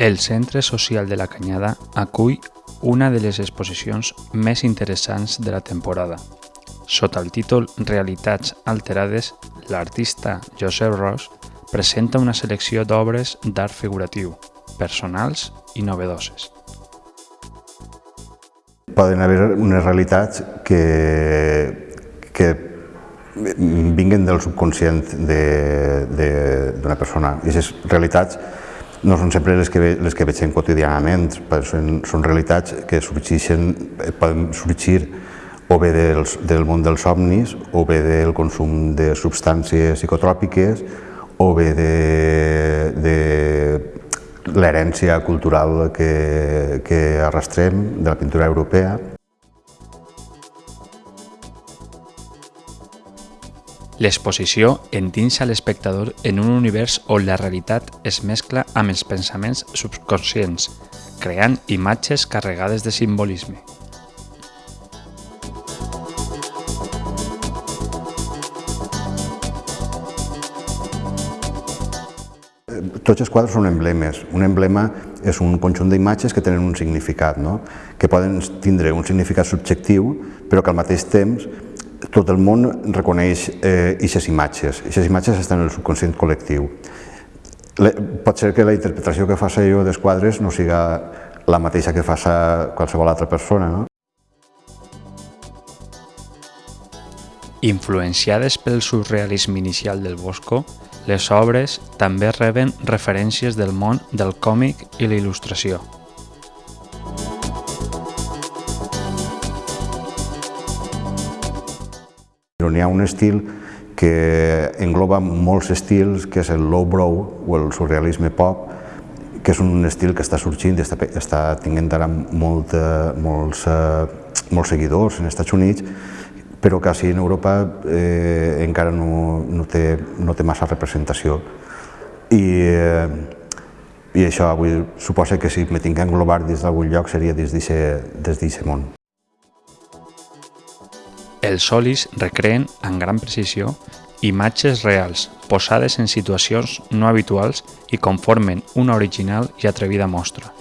El Centre Social de la Canyada acull una de les exposicions més interessants de la temporada. Sota el títol Realitats alterades, l'artista Josep Ros presenta una selecció d'obres d'art figuratiu, personals i novedoses. Poden haver unes realitats que, que vinguen del subconscient d'una persona. I aquestes realitats no són sempre les que, les que veiem quotidianament, són, són realitats que sorgeixen, poden sorgir o bé dels, del món dels somnis, o bé del consum de substàncies psicotròpiques, o bé de, de l'herència cultural que, que arrastrem de la pintura europea. L'exposició endinsa l'espectador en un univers on la realitat es mescla amb els pensaments subconscients, creant imatges carregades de simbolisme. Tots els quadres són emblemes. Un emblema és un conjunt d'imatges que tenen un significat, no? que poden tindre un significat subjectiu, però que al mateix temps tot el món reconeix aquestes eh, imatges. Aquestes imatges estan en el subconscient col·lectiu. Le, pot ser que la interpretació que faci jo dels quadres no siga la mateixa que faça qualsevol altra persona. No? Influenciades pel surrealisme inicial del Bosco, les obres també reben referències del món del còmic i la il·lustració. N'hi ha un estil que engloba molts estils, que és el lowbrow o el surrealisme pop, que és un estil que està sorgint i està, està tinguent ara molt, molts, eh, molts seguidors en Estats Units, però així en Europa eh, encara no, no, té, no té massa representació. I, eh, i això avui suposa que si me tinc que englobar des d'algun lloc seria des d'aquest món. Els solis recreen, amb gran precisió, imatges reals, posades en situacions no habituals i conformen una original i atrevida mostra.